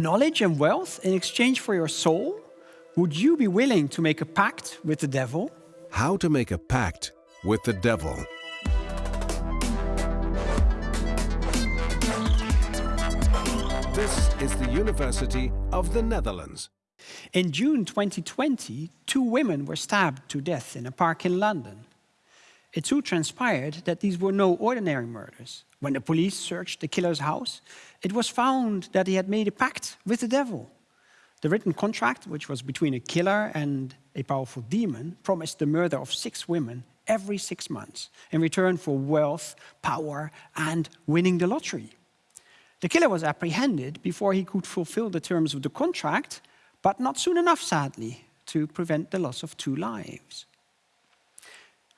knowledge and wealth in exchange for your soul? Would you be willing to make a pact with the devil? How to make a pact with the devil. This is the University of the Netherlands. In June 2020, two women were stabbed to death in a park in London. It soon transpired that these were no ordinary murders. When the police searched the killer's house, it was found that he had made a pact with the devil. The written contract, which was between a killer and a powerful demon, promised the murder of six women every six months in return for wealth, power, and winning the lottery. The killer was apprehended before he could fulfill the terms of the contract, but not soon enough, sadly, to prevent the loss of two lives.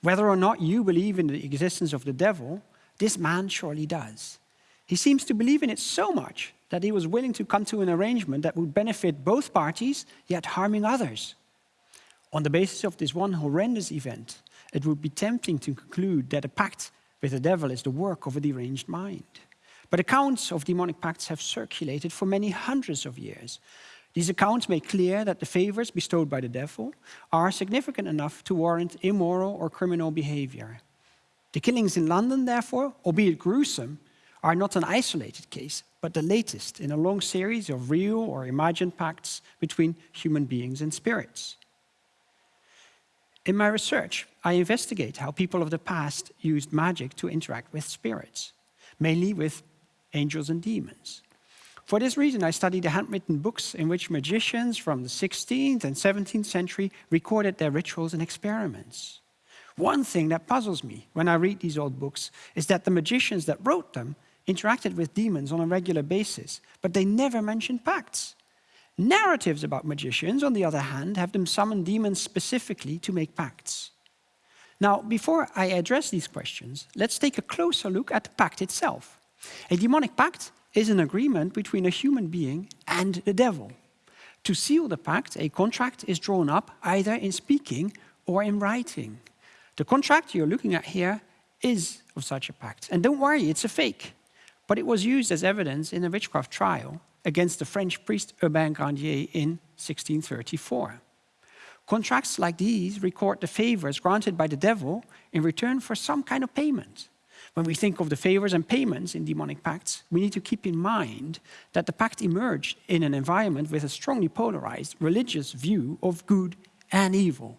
Whether or not you believe in the existence of the devil, this man surely does. He seems to believe in it so much that he was willing to come to an arrangement that would benefit both parties, yet harming others. On the basis of this one horrendous event, it would be tempting to conclude that a pact with the devil is the work of a deranged mind. But accounts of demonic pacts have circulated for many hundreds of years, these accounts make clear that the favors bestowed by the devil are significant enough to warrant immoral or criminal behavior. The killings in London, therefore, albeit gruesome, are not an isolated case, but the latest in a long series of real or imagined pacts between human beings and spirits. In my research, I investigate how people of the past used magic to interact with spirits, mainly with angels and demons. For this reason, I studied the handwritten books in which magicians from the 16th and 17th century recorded their rituals and experiments. One thing that puzzles me when I read these old books is that the magicians that wrote them interacted with demons on a regular basis, but they never mentioned pacts. Narratives about magicians, on the other hand, have them summon demons specifically to make pacts. Now, before I address these questions, let's take a closer look at the pact itself. A demonic pact is an agreement between a human being and the devil. To seal the pact, a contract is drawn up either in speaking or in writing. The contract you're looking at here is of such a pact. And don't worry, it's a fake. But it was used as evidence in a witchcraft trial against the French priest Urbain Grandier in 1634. Contracts like these record the favors granted by the devil in return for some kind of payment. When we think of the favors and payments in demonic pacts, we need to keep in mind that the pact emerged in an environment with a strongly polarized religious view of good and evil.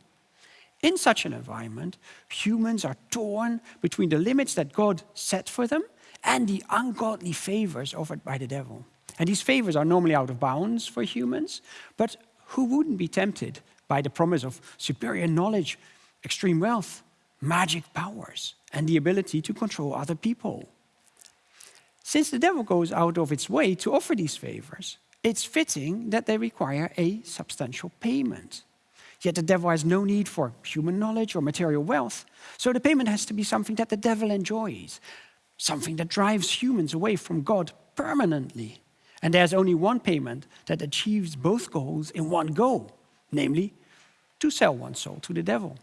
In such an environment, humans are torn between the limits that God set for them and the ungodly favors offered by the devil. And these favors are normally out of bounds for humans, but who wouldn't be tempted by the promise of superior knowledge, extreme wealth, magic powers, and the ability to control other people. Since the devil goes out of its way to offer these favors, it's fitting that they require a substantial payment. Yet the devil has no need for human knowledge or material wealth, so the payment has to be something that the devil enjoys, something that drives humans away from God permanently. And there's only one payment that achieves both goals in one go, namely, to sell one's soul to the devil.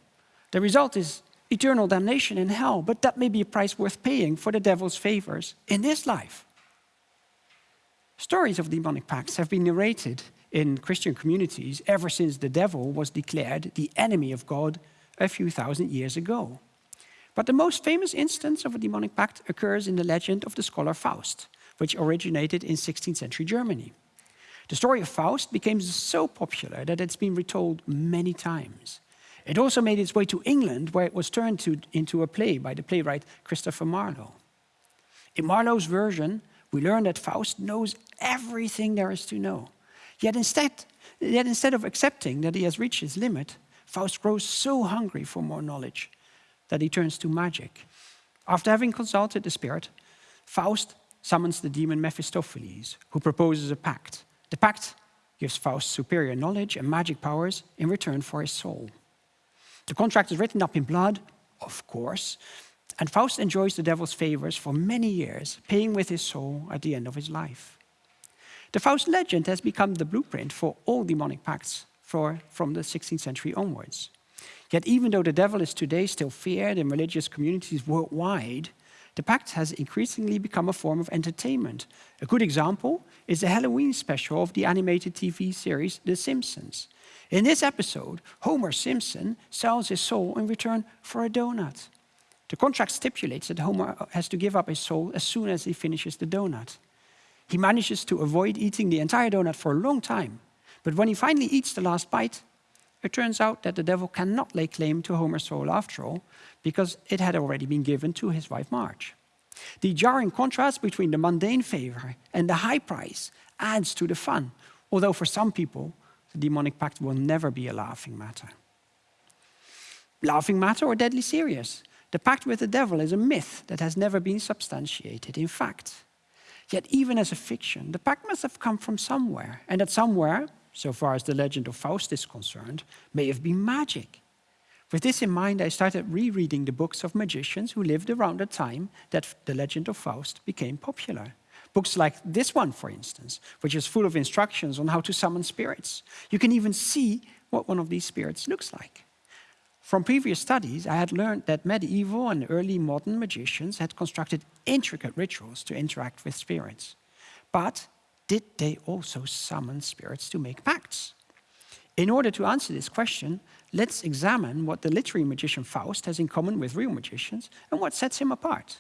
The result is eternal damnation in hell, but that may be a price worth paying for the devil's favors in this life. Stories of demonic pacts have been narrated in Christian communities ever since the devil was declared the enemy of God a few thousand years ago. But the most famous instance of a demonic pact occurs in the legend of the scholar Faust, which originated in 16th century Germany. The story of Faust became so popular that it's been retold many times. It also made its way to England, where it was turned to, into a play by the playwright Christopher Marlowe. In Marlowe's version, we learn that Faust knows everything there is to know. Yet instead, yet instead of accepting that he has reached his limit, Faust grows so hungry for more knowledge that he turns to magic. After having consulted the spirit, Faust summons the demon Mephistopheles, who proposes a pact. The pact gives Faust superior knowledge and magic powers in return for his soul. The contract is written up in blood, of course, and Faust enjoys the devil's favors for many years, paying with his soul at the end of his life. The Faust legend has become the blueprint for all demonic pacts for, from the 16th century onwards. Yet even though the devil is today still feared in religious communities worldwide, the pact has increasingly become a form of entertainment. A good example is the Halloween special of the animated TV series The Simpsons. In this episode, Homer Simpson sells his soul in return for a donut. The contract stipulates that Homer has to give up his soul as soon as he finishes the donut. He manages to avoid eating the entire donut for a long time, but when he finally eats the last bite, it turns out that the devil cannot lay claim to Homer's soul after all, because it had already been given to his wife Marge. The jarring contrast between the mundane favor and the high price adds to the fun, although for some people, the demonic pact will never be a laughing matter. Laughing matter or deadly serious? The pact with the devil is a myth that has never been substantiated in fact. Yet even as a fiction, the pact must have come from somewhere, and that somewhere, so far as the legend of Faust is concerned, may have been magic. With this in mind, I started rereading the books of magicians who lived around the time that the legend of Faust became popular. Books like this one, for instance, which is full of instructions on how to summon spirits. You can even see what one of these spirits looks like. From previous studies, I had learned that medieval and early modern magicians had constructed intricate rituals to interact with spirits. But did they also summon spirits to make pacts? In order to answer this question, let's examine what the literary magician Faust has in common with real magicians and what sets him apart.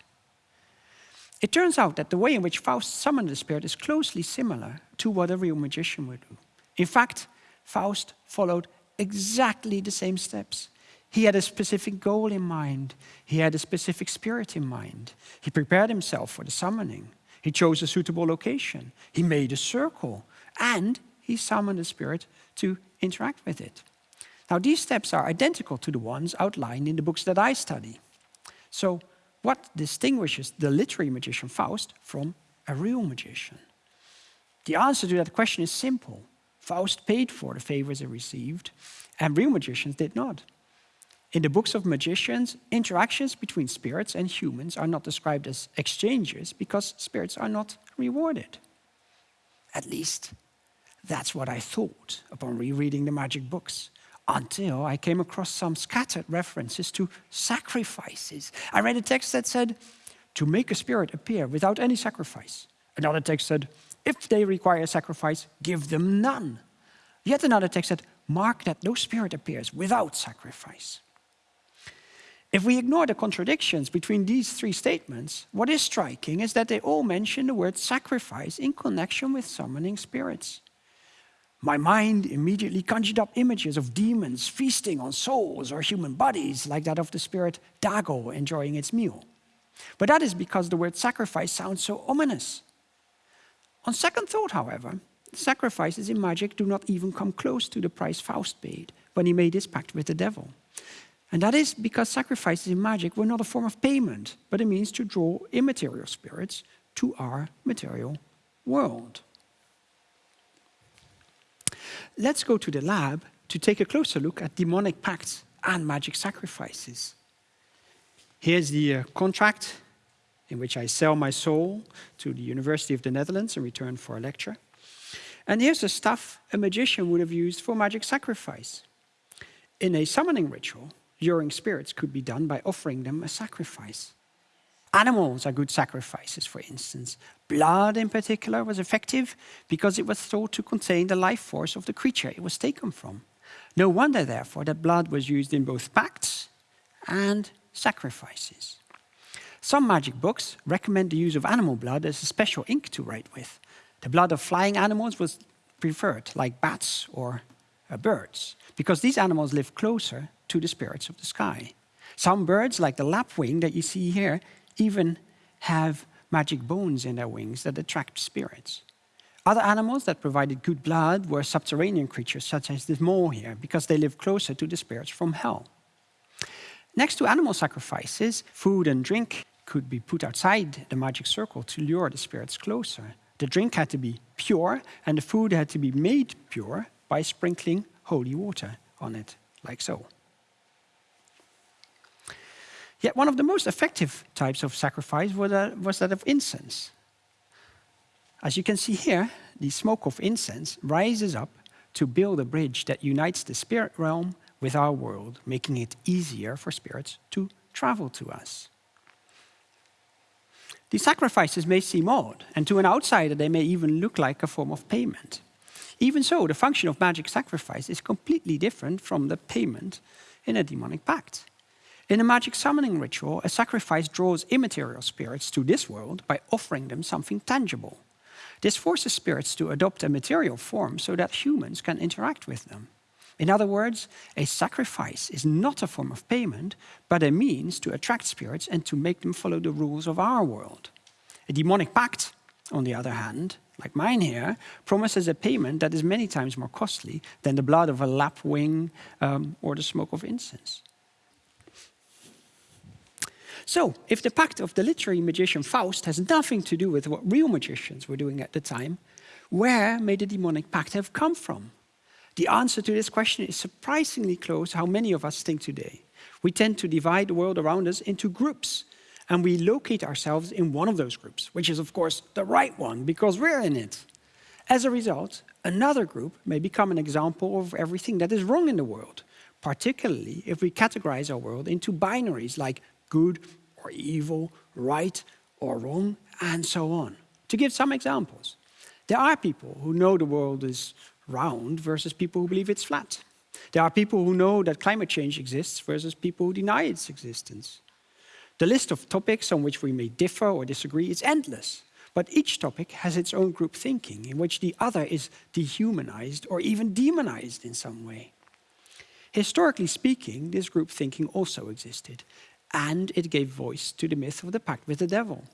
It turns out that the way in which Faust summoned the spirit is closely similar to what a real magician would do. In fact, Faust followed exactly the same steps. He had a specific goal in mind. He had a specific spirit in mind. He prepared himself for the summoning. He chose a suitable location. He made a circle. And he summoned the spirit to interact with it. Now, these steps are identical to the ones outlined in the books that I study. So, what distinguishes the literary magician Faust from a real magician? The answer to that question is simple. Faust paid for the favors he received, and real magicians did not. In the books of magicians, interactions between spirits and humans are not described as exchanges because spirits are not rewarded. At least, that's what I thought upon rereading the magic books until I came across some scattered references to sacrifices. I read a text that said, to make a spirit appear without any sacrifice. Another text said, if they require a sacrifice, give them none. Yet another text said, mark that no spirit appears without sacrifice. If we ignore the contradictions between these three statements, what is striking is that they all mention the word sacrifice in connection with summoning spirits. My mind immediately conjured up images of demons feasting on souls or human bodies, like that of the spirit Dago enjoying its meal. But that is because the word sacrifice sounds so ominous. On second thought, however, sacrifices in magic do not even come close to the price Faust paid when he made his pact with the devil. And that is because sacrifices in magic were not a form of payment, but a means to draw immaterial spirits to our material world. Let's go to the lab to take a closer look at demonic pacts and magic sacrifices. Here's the uh, contract in which I sell my soul to the University of the Netherlands in return for a lecture. And here's the stuff a magician would have used for magic sacrifice. In a summoning ritual, luring spirits could be done by offering them a sacrifice. Animals are good sacrifices, for instance. Blood, in particular, was effective because it was thought to contain the life force of the creature it was taken from. No wonder, therefore, that blood was used in both pacts and sacrifices. Some magic books recommend the use of animal blood as a special ink to write with. The blood of flying animals was preferred, like bats or uh, birds, because these animals live closer to the spirits of the sky. Some birds, like the lapwing that you see here, even have magic bones in their wings that attract spirits. Other animals that provided good blood were subterranean creatures, such as this mole here, because they live closer to the spirits from hell. Next to animal sacrifices, food and drink could be put outside the magic circle to lure the spirits closer. The drink had to be pure, and the food had to be made pure by sprinkling holy water on it, like so. Yet one of the most effective types of sacrifice was that of incense. As you can see here, the smoke of incense rises up to build a bridge that unites the spirit realm with our world, making it easier for spirits to travel to us. These sacrifices may seem odd, and to an outsider they may even look like a form of payment. Even so, the function of magic sacrifice is completely different from the payment in a demonic pact. In a magic summoning ritual, a sacrifice draws immaterial spirits to this world by offering them something tangible. This forces spirits to adopt a material form so that humans can interact with them. In other words, a sacrifice is not a form of payment, but a means to attract spirits and to make them follow the rules of our world. A demonic pact, on the other hand, like mine here, promises a payment that is many times more costly than the blood of a lapwing um, or the smoke of incense. So, if the pact of the literary magician Faust has nothing to do with what real magicians were doing at the time, where may the demonic pact have come from? The answer to this question is surprisingly close to how many of us think today. We tend to divide the world around us into groups, and we locate ourselves in one of those groups, which is of course the right one, because we're in it. As a result, another group may become an example of everything that is wrong in the world, particularly if we categorize our world into binaries like good or evil, right or wrong, and so on. To give some examples, there are people who know the world is round versus people who believe it's flat. There are people who know that climate change exists versus people who deny its existence. The list of topics on which we may differ or disagree is endless, but each topic has its own group thinking in which the other is dehumanized or even demonized in some way. Historically speaking, this group thinking also existed, and it gave voice to the myth of the pact with the devil.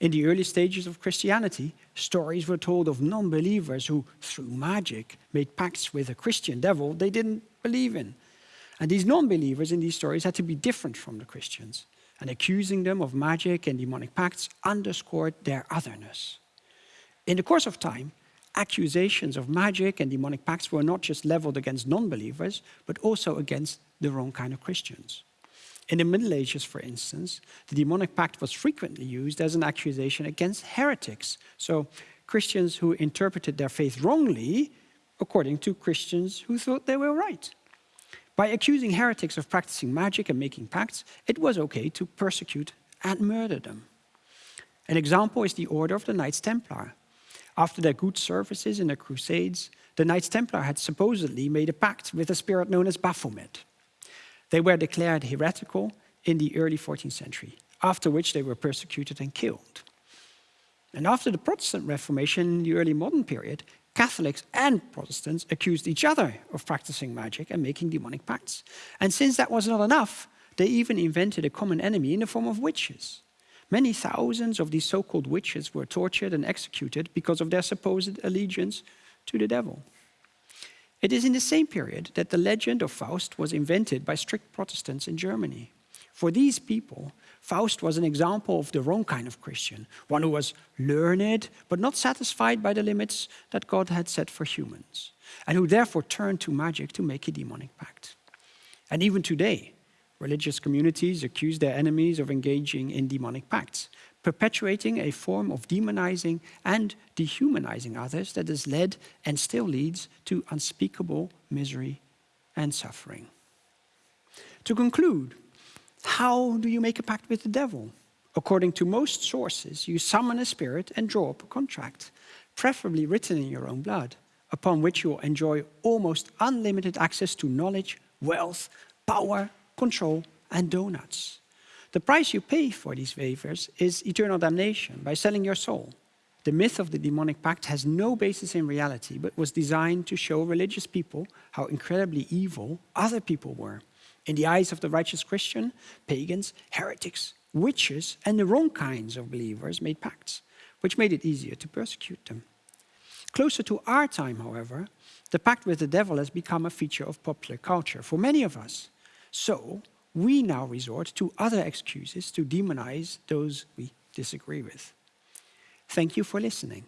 In the early stages of Christianity, stories were told of non-believers who, through magic, made pacts with a Christian devil they didn't believe in. And these non-believers in these stories had to be different from the Christians, and accusing them of magic and demonic pacts underscored their otherness. In the course of time, accusations of magic and demonic pacts were not just leveled against non-believers, but also against the wrong kind of Christians. In the Middle Ages, for instance, the demonic pact was frequently used as an accusation against heretics. So Christians who interpreted their faith wrongly, according to Christians who thought they were right. By accusing heretics of practicing magic and making pacts, it was okay to persecute and murder them. An example is the Order of the Knights Templar. After their good services in the Crusades, the Knights Templar had supposedly made a pact with a spirit known as Baphomet. They were declared heretical in the early 14th century, after which they were persecuted and killed. And after the Protestant Reformation in the early modern period, Catholics and Protestants accused each other of practicing magic and making demonic pacts. And since that was not enough, they even invented a common enemy in the form of witches. Many thousands of these so-called witches were tortured and executed because of their supposed allegiance to the devil. It is in the same period that the legend of Faust was invented by strict Protestants in Germany. For these people, Faust was an example of the wrong kind of Christian, one who was learned but not satisfied by the limits that God had set for humans, and who therefore turned to magic to make a demonic pact. And even today, religious communities accuse their enemies of engaging in demonic pacts, perpetuating a form of demonizing and dehumanizing others that has led and still leads to unspeakable misery and suffering. To conclude, how do you make a pact with the devil? According to most sources, you summon a spirit and draw up a contract, preferably written in your own blood, upon which you will enjoy almost unlimited access to knowledge, wealth, power, control, and donuts. The price you pay for these favors is eternal damnation by selling your soul. The myth of the demonic pact has no basis in reality, but was designed to show religious people how incredibly evil other people were. In the eyes of the righteous Christian, pagans, heretics, witches, and the wrong kinds of believers made pacts, which made it easier to persecute them. Closer to our time, however, the pact with the devil has become a feature of popular culture for many of us. So, we now resort to other excuses to demonize those we disagree with. Thank you for listening.